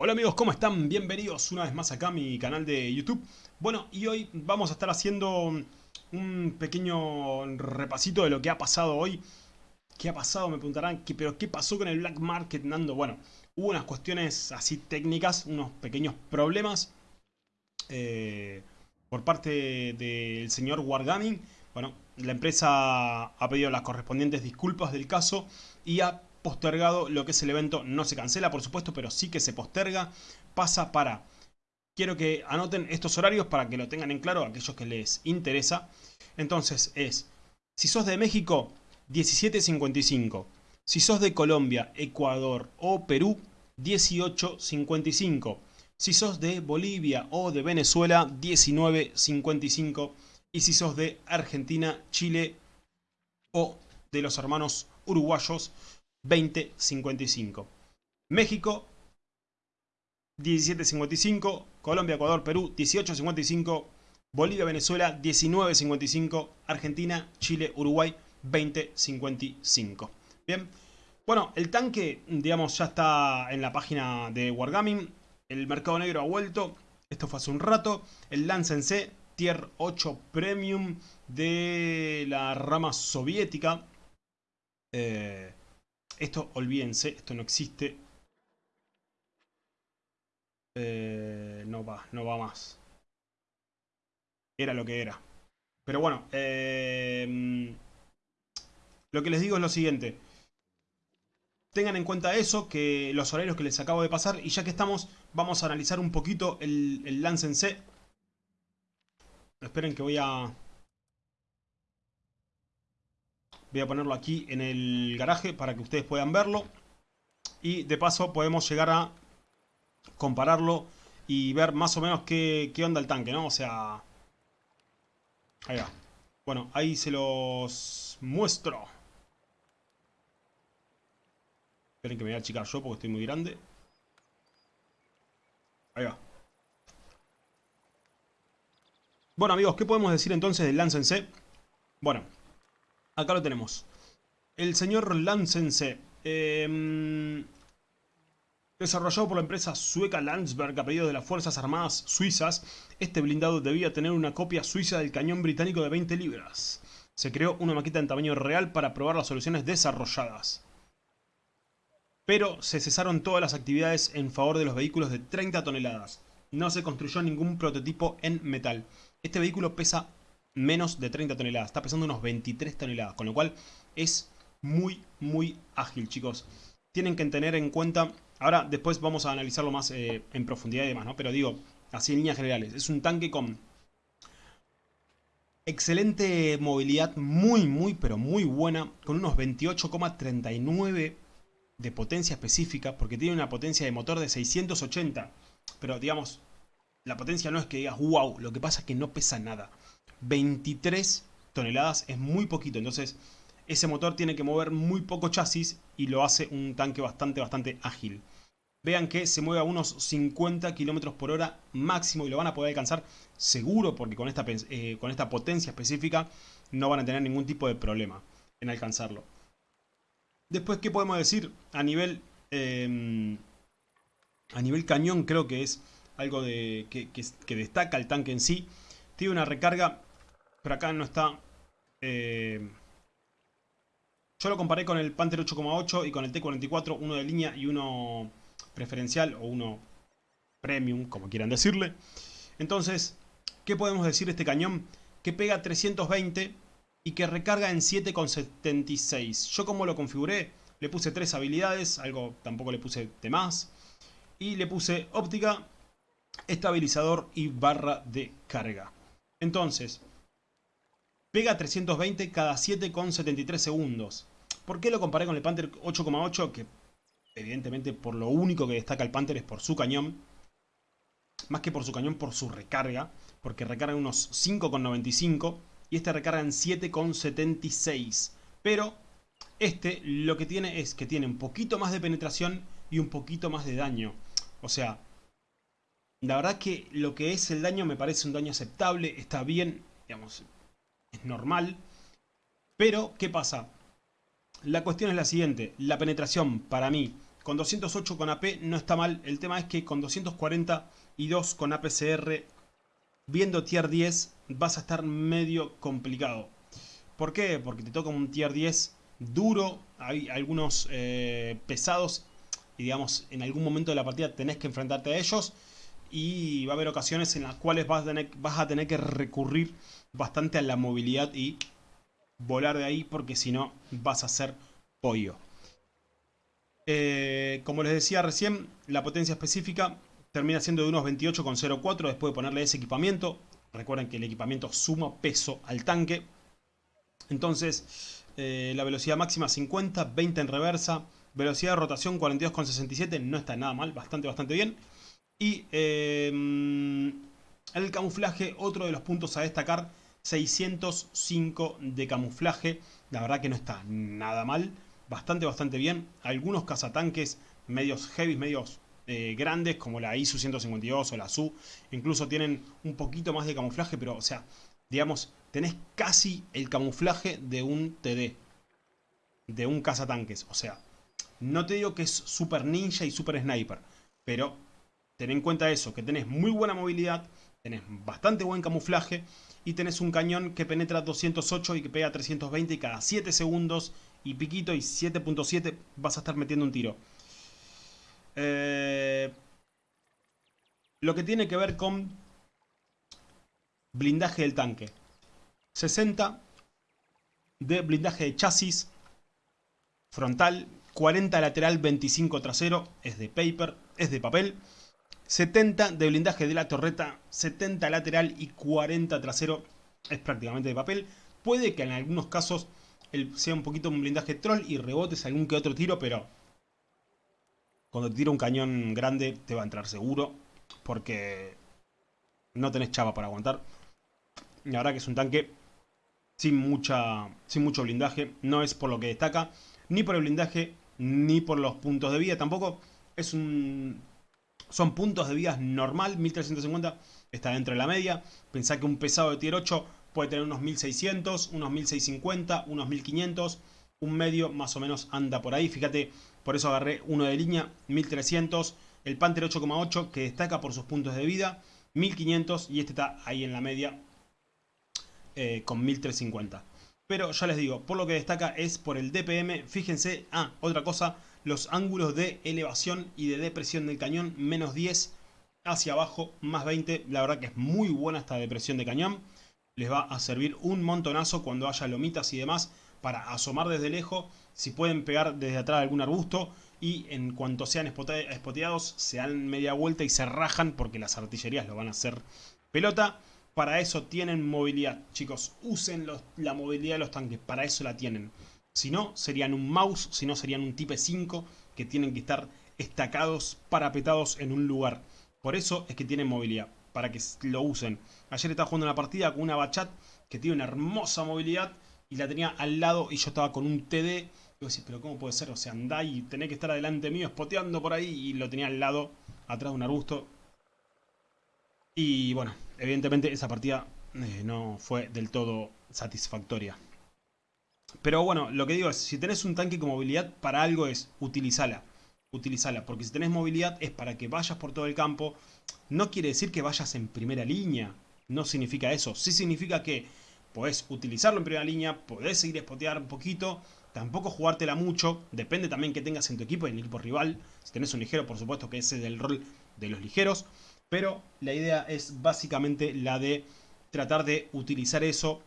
Hola amigos, ¿cómo están? Bienvenidos una vez más acá a mi canal de YouTube. Bueno, y hoy vamos a estar haciendo un pequeño repasito de lo que ha pasado hoy. ¿Qué ha pasado? Me preguntarán, ¿pero qué pasó con el Black Market, Nando? Bueno, hubo unas cuestiones así técnicas, unos pequeños problemas eh, por parte del señor Wargaming. Bueno, la empresa ha pedido las correspondientes disculpas del caso y ha postergado lo que es el evento. No se cancela, por supuesto, pero sí que se posterga. Pasa para... Quiero que anoten estos horarios para que lo tengan en claro aquellos que les interesa. Entonces es, si sos de México, 17.55. Si sos de Colombia, Ecuador o Perú, 18.55. Si sos de Bolivia o de Venezuela, 19.55. Y si sos de Argentina, Chile o de los hermanos uruguayos, 20.55. México 17.55. Colombia, Ecuador, Perú 18.55. Bolivia, Venezuela 19.55. Argentina, Chile, Uruguay 20.55. Bien. Bueno, el tanque, digamos, ya está en la página de Wargaming. El mercado negro ha vuelto. Esto fue hace un rato. El Lance Tier 8 Premium de la rama soviética. Eh, esto, olvídense, esto no existe. Eh, no va, no va más. Era lo que era. Pero bueno, eh, lo que les digo es lo siguiente. Tengan en cuenta eso, que los horarios que les acabo de pasar. Y ya que estamos, vamos a analizar un poquito el, el. Esperen que voy a... Voy a ponerlo aquí en el garaje para que ustedes puedan verlo. Y de paso podemos llegar a compararlo y ver más o menos qué, onda el tanque, ¿no? O sea... Ahí va. Bueno, ahí se los muestro. Esperen que me voy a achicar yo porque estoy muy grande. Ahí va. Bueno amigos, ¿qué podemos decir entonces del Lance en C? Bueno, Acá lo tenemos. El señor Lansense. Em, desarrollado por la empresa sueca Landsberg a pedido de las Fuerzas Armadas Suizas, este blindado debía tener una copia suiza del cañón británico de 20 libras. Se creó una maqueta en tamaño real para probar las soluciones desarrolladas. Pero se cesaron todas las actividades en favor de los vehículos de 30 toneladas. No se construyó ningún prototipo en metal. Este vehículo pesa menos de 30 toneladas. Está pesando unos 23 toneladas, con lo cual es muy, muy ágil, chicos. Tienen que tener en cuenta... Ahora, después vamos a analizarlo más eh, en profundidad y demás, ¿no? Pero digo, así en líneas generales. Es un tanque con excelente movilidad, muy, muy, pero muy buena, con unos 28,39 de potencia específica, porque tiene una potencia de motor de 680. Pero, digamos, la potencia no es que digas, wow, lo que pasa es que no pesa nada. 23 toneladas es muy poquito, entonces ese motor tiene que mover muy poco chasis y lo hace un tanque bastante, bastante ágil. Vean que se mueve a unos 50 km por hora máximo y lo van a poder alcanzar seguro porque con esta, eh, con esta potencia específica no van a tener ningún tipo de problema en alcanzarlo. Después, ¿qué podemos decir? A nivel, em, a nivel cañón creo que es algo de, que, que destaca el tanque en sí. Tiene una recarga pero acá no está... Eh, yo lo comparé con el Panther 8,8 y con el T44, uno de línea y uno preferencial o uno premium, como quieran decirle. Entonces, ¿qué podemos decir de este cañón? Que pega 320 y que recarga en 7,76. Yo como lo configuré, le puse tres habilidades, algo tampoco le puse de más. Y le puse óptica, estabilizador y barra de carga. Entonces, Pega 320 cada 7,73 segundos. ¿Por qué lo comparé con el Panther 8,8? Que evidentemente por lo único que destaca el Panther es por su cañón. Más que por su cañón, por su recarga. Porque recarga unos 5,95 y este recarga en 7,76. Pero este lo que tiene es que tiene un poquito más de penetración y un poquito más de daño. O sea, la verdad que lo que es el daño me parece un daño aceptable, está bien, digamos, es normal. Pero, ¿qué pasa? La cuestión es la siguiente. La penetración, para mí, con 208 con AP no está mal. El tema es que con 242 con APCR, viendo tier 10, vas a estar medio complicado. ¿Por qué? Porque te toca un tier 10 duro, hay algunos eh, pesados y digamos en algún momento de la partida tenés que enfrentarte a ellos y va a haber ocasiones en las cuales vas a tener, que recurrir bastante a la movilidad y volar de ahí porque si no vas a ser pollo. Eh, como les decía recién, la potencia específica termina siendo de unos 28,04 después de ponerle ese equipamiento. Recuerden que el equipamiento suma peso al tanque. Entonces, eh, la velocidad máxima 50, 20 en reversa. Velocidad de rotación 42,67, no está nada mal, bastante, bastante bien. Y eh, el camuflaje, otro de los puntos a destacar, 605 de camuflaje. La verdad que no está nada mal, bastante, bastante bien. Algunos cazatanques medios heavy, medios eh, grandes, como la ISU 152 o la SU, incluso tienen un poquito más de camuflaje, pero, o sea, digamos, tenés casi el camuflaje de un TD, de un cazatanques. O sea, no te digo que es super ninja y super sniper, pero ten en cuenta eso, que tenés muy buena movilidad, tenés bastante buen camuflaje y tenés un cañón que penetra 208 y que pega 320 y cada 7 segundos y piquito y 7.7 vas a estar metiendo un tiro. Eh, lo que tiene que ver con blindaje del tanque. 60 de blindaje de chasis frontal, 40 lateral, 25 trasero, es de paper, es de papel. 70 de blindaje de la torreta, 70 lateral y 40 trasero, es prácticamente de papel. Puede que en algunos casos sea un poquito un blindaje troll y rebotes algún que otro tiro, pero cuando te tira un cañón grande te va a entrar seguro, porque no tenés chava para aguantar. La verdad que es un tanque sin, mucha, sin mucho blindaje. No es por lo que destaca, ni por el blindaje, ni por los puntos de vida. Tampoco es un... Son puntos de vida normal, 1350 está dentro de la media. Pensá que un pesado de tier 8 puede tener unos 1600, unos 1650, unos 1500. Un medio más o menos anda por ahí. Fíjate, por eso agarré uno de línea, 1300. El Panther 8,8 que destaca por sus puntos de vida, 1500. Y este está ahí en la media, eh, con 1350. Pero ya les digo, por lo que destaca es por el DPM. Fíjense, ah, otra cosa, los ángulos de elevación y de depresión del cañón, menos 10 hacia abajo, más 20. La verdad que es muy buena esta depresión de cañón. Les va a servir un montonazo cuando haya lomitas y demás para asomar desde lejos. Si pueden pegar desde atrás algún arbusto y en cuanto sean espoteados se dan media vuelta y se rajan porque las artillerías lo van a hacer pelota. Para eso tienen movilidad, chicos. Usen la movilidad de los tanques, para eso la tienen. Si no, serían un mouse, si no, serían un Type 5 que tienen que estar estacados, parapetados en un lugar. Por eso es que tienen movilidad, para que lo usen. Ayer estaba jugando una partida con una Bachat que tiene una hermosa movilidad y la tenía al lado y yo estaba con un TD. Y vos decís, pero ¿cómo puede ser? O sea, andá y tenés que estar adelante mío, spoteando por ahí y lo tenía al lado, atrás de un arbusto. Y bueno, evidentemente esa partida eh, no fue del todo satisfactoria. Pero bueno, lo que digo es, si tenés un tanque con movilidad, para algo es utilizala. Utilizala, porque si tenés movilidad es para que vayas por todo el campo. No quiere decir que vayas en primera línea. No significa eso. Sí significa que podés utilizarlo en primera línea, podés seguir a spotear un poquito. Tampoco jugártela mucho. Depende también que tengas en tu equipo y en el equipo rival. Si tenés un ligero, por supuesto que ese es el rol de los ligeros. Pero la idea es básicamente la de tratar de utilizar eso.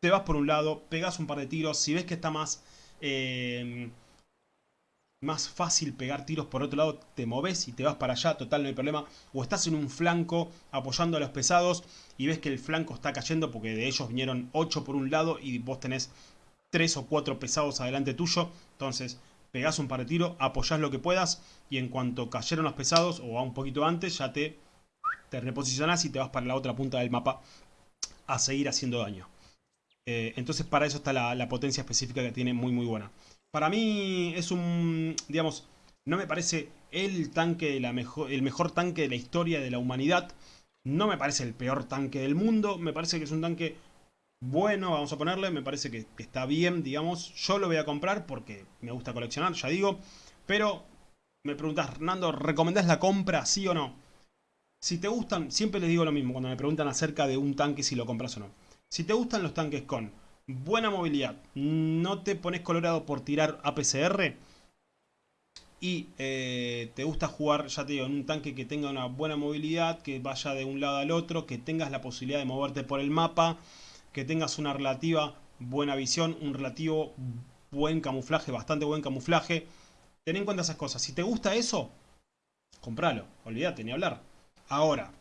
Te vas por un lado, pegas un par de tiros. Si ves que está más, eh, más fácil pegar tiros por otro lado, te moves y te vas para allá, total, no hay problema. O estás en un flanco apoyando a los pesados y ves que el flanco está cayendo porque de ellos vinieron 8 por un lado y vos tenés 3 o 4 pesados adelante tuyo. Entonces pegás un par de tiros, apoyás lo que puedas y en cuanto cayeron los pesados o a un poquito antes ya te, te reposicionás y te vas para la otra punta del mapa a seguir haciendo daño. Eh, entonces para eso está la, potencia específica que tiene muy muy buena. Para mí es un, digamos, no me parece el tanque, la mejor, el mejor tanque de la historia de la humanidad. No me parece el peor tanque del mundo, me parece que es un tanque bueno, vamos a ponerle, me parece que, está bien, digamos. Yo lo voy a comprar porque me gusta coleccionar, ya digo. Pero me preguntas, Hernando, ¿recomendás la compra, sí o no? Si te gustan, siempre les digo lo mismo cuando me preguntan acerca de un tanque si lo compras o no. Si te gustan los tanques con buena movilidad, no te pones colorado por tirar APCR y eh, te gusta jugar, ya te digo, en un tanque que tenga una buena movilidad, que vaya de un lado al otro, que tengas la posibilidad de moverte por el mapa, que tengas una relativa buena visión, un relativo buen camuflaje, bastante buen camuflaje. Ten en cuenta esas cosas. Si te gusta eso, compralo. Olvídate, ni hablar. Ahora,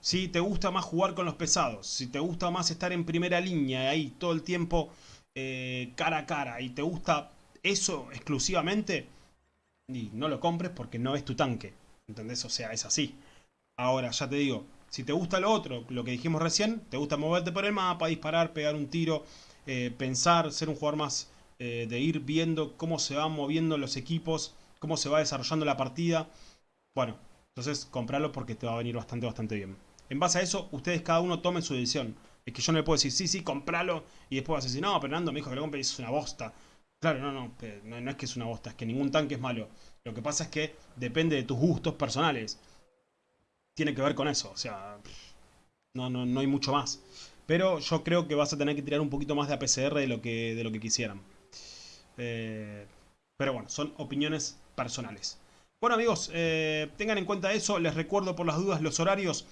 si te gusta más jugar con los pesados, si te gusta más estar en primera línea ahí todo el tiempo eh, cara a cara y te gusta eso exclusivamente, y no lo compres porque no es tu tanque. ¿Entendés? O sea, es así. Ahora, ya te digo, si te gusta lo otro, lo que dijimos recién, te gusta moverte por el mapa, disparar, pegar un tiro, eh, pensar, ser un jugador más eh, de ir viendo cómo se van moviendo los equipos, cómo se va desarrollando la partida. Bueno, entonces comprarlo porque te va a venir bastante, bastante bien. En base a eso, ustedes cada uno tomen su decisión. Es que yo no le puedo decir, sí, sí, compralo. Y después vas a decir, no, Fernando me dijo que lo compre y es una bosta. Claro, no, no, no, no es que es una bosta, es que ningún tanque es malo. Lo que pasa es que depende de tus gustos personales. Tiene que ver con eso, o sea, no, no, no hay mucho más. Pero yo creo que vas a tener que tirar un poquito más de APCR de lo que, de lo que quisieran. Eh, pero bueno, son opiniones personales. Bueno amigos, eh, tengan en cuenta eso. Les recuerdo por las dudas los horarios.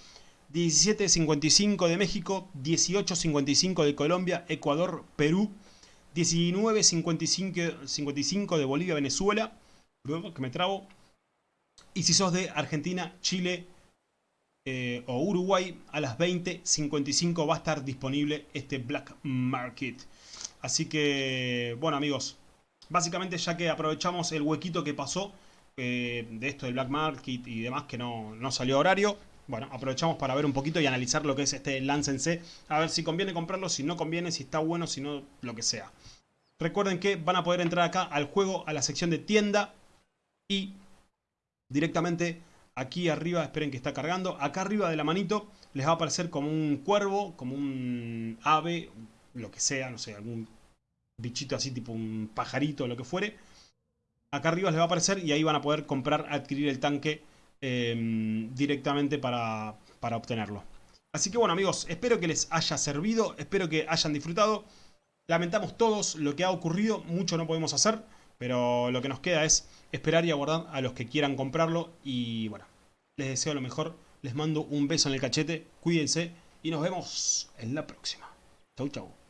17.55 de México, 18.55 de Colombia, Ecuador, Perú. 19.55 de Bolivia, Venezuela. Que me trabo. Y si sos de Argentina, Chile, eh, o Uruguay a las 20.55 va a estar disponible este Black Market. Así que, bueno amigos, básicamente ya que aprovechamos el huequito que pasó eh, de esto del Black Market y demás que no, no salió horario, bueno, aprovechamos para ver un poquito y analizar lo que es este Lance A ver si conviene comprarlo, si no conviene, si está bueno, si no, lo que sea. Recuerden que van a poder entrar acá al juego, a la sección de tienda y directamente Aquí arriba, esperen que está cargando. Acá arriba de la manito les va a aparecer como un cuervo, como un ave, lo que sea, no sé, algún bichito así, tipo un pajarito o lo que fuere. Acá arriba les va a aparecer y ahí van a poder comprar, adquirir el tanque em, directamente para, para obtenerlo. Así que bueno amigos, espero que les haya servido, espero que hayan disfrutado. Lamentamos todos lo que ha ocurrido, mucho no podemos hacer. Pero lo que nos queda es esperar y aguardar a los que quieran comprarlo. Y bueno, les deseo lo mejor. Les mando un beso en el cachete. Cuídense y nos vemos en la próxima. Chau, chau.